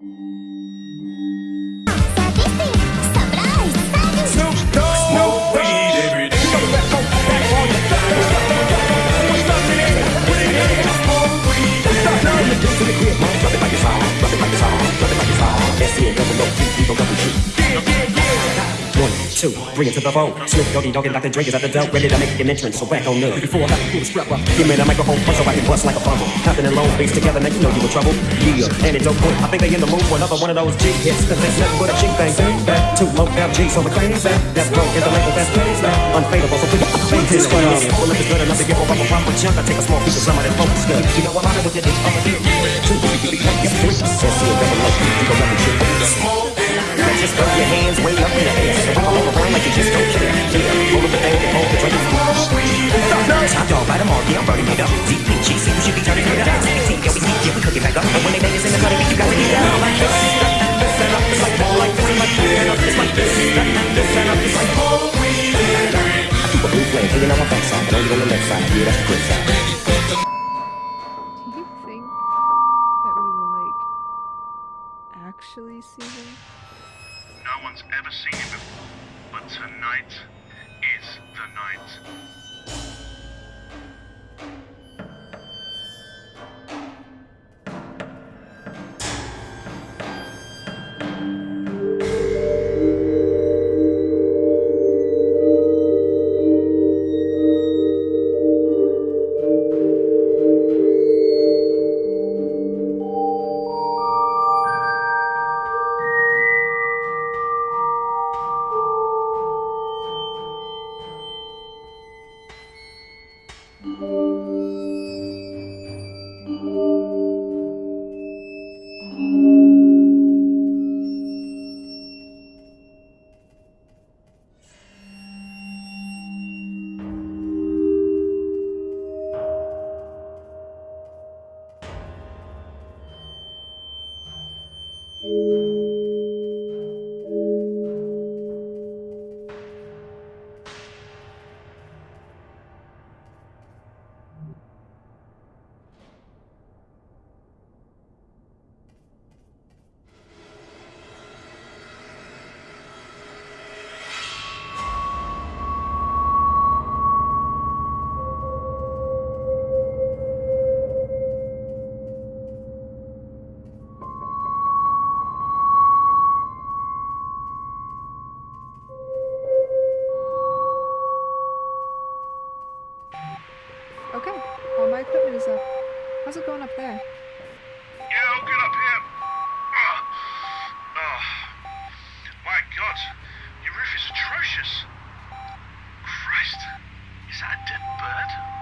Let's see it, double low, we gon' double shoot two, bring it to the phone. Snoop Doggy Dogg and Dr. Dre is at the door, ready to make an entrance. So back on up. Before I have to pull the strap up, give me the microphone so I can bust like a bubble. Compton and Long Beach together, now you know you in trouble. Yeah, antidote boy. I think they in the mood for another one of those G hits. Cause there's nothing but a G thing. Back to low FG, so we're crazy. That's broke, is the label that's crazy. Unfadable, so your face in it. Well, if it's good enough to give up a proper chunk, I take a small piece of some of that focus good. You know I'm out with your dick, I'm a dick. Two, three, get three. Let's see a double up, you go up and shit. Just throw your hands way up in the air. But only on the left side. Yeah, that's the good side. Do you think that we will like actually see him? No one's ever seen him before, but tonight is the night. Okay, all my equipment is up. How's it going up there? Yeah, I'll get up here. Oh. My God, your roof is atrocious. Christ, is that a dead bird?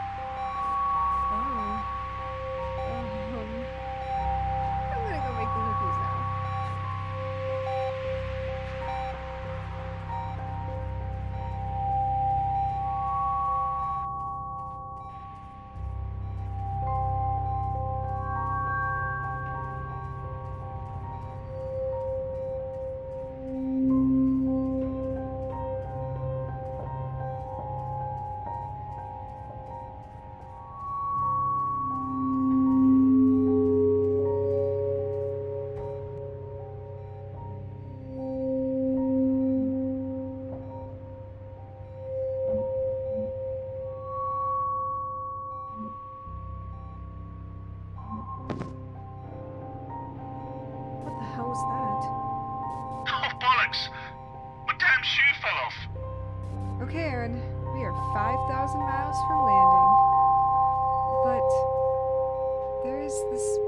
We are 5,000 miles from landing. But there is this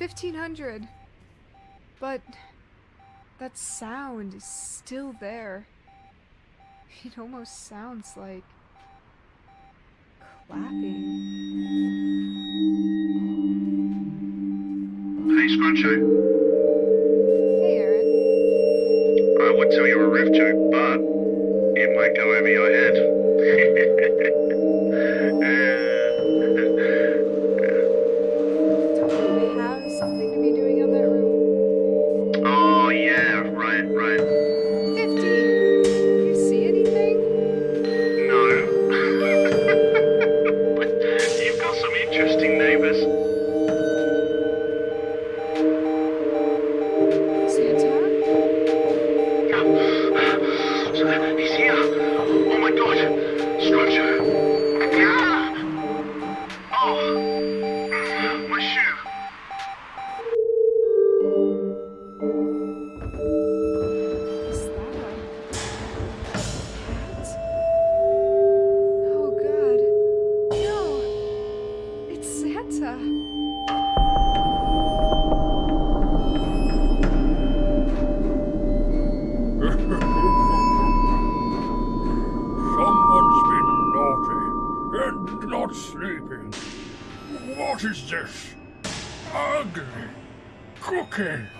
1500! But... That sound is still there. It almost sounds like... clapping. Hey, Scruncho. Hey, Aaron. I would tell you a riff joke, but it might go over your head. Is this? Ugly cookie.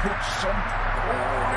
Put some coal